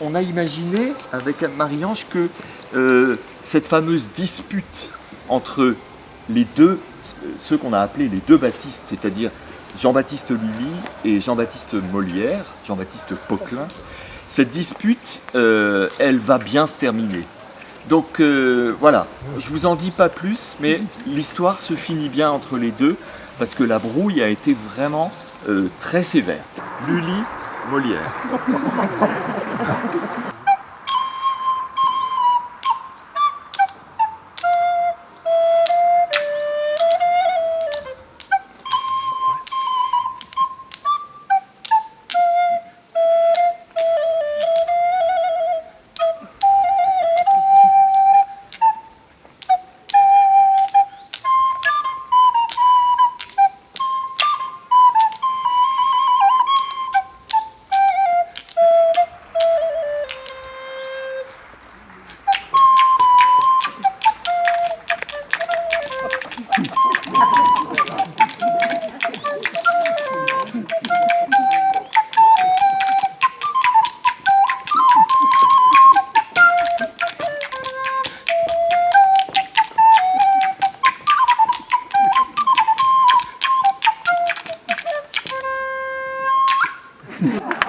On a imaginé avec Anne-Marie-Ange que euh, cette fameuse dispute entre les deux, ceux qu'on a appelés les deux Baptistes, c'est-à-dire Jean-Baptiste Lully et Jean-Baptiste Molière, Jean-Baptiste Poquelin, cette dispute, euh, elle va bien se terminer. Donc euh, voilà, je vous en dis pas plus, mais l'histoire se finit bien entre les deux, parce que la brouille a été vraiment euh, très sévère. Lully, Molière. Yeah.